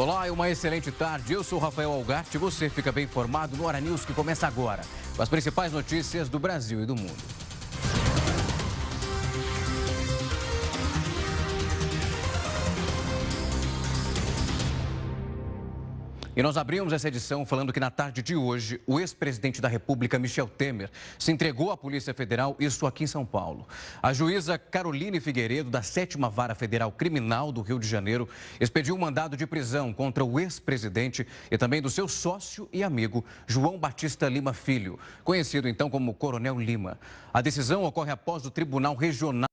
Olá e uma excelente tarde. Eu sou Rafael Algarte você fica bem informado no Hora News que começa agora. Com as principais notícias do Brasil e do mundo. E nós abrimos essa edição falando que na tarde de hoje, o ex-presidente da República, Michel Temer, se entregou à Polícia Federal, isso aqui em São Paulo. A juíza Caroline Figueiredo, da 7 Vara Federal Criminal do Rio de Janeiro, expediu um mandado de prisão contra o ex-presidente e também do seu sócio e amigo, João Batista Lima Filho, conhecido então como Coronel Lima. A decisão ocorre após o Tribunal Regional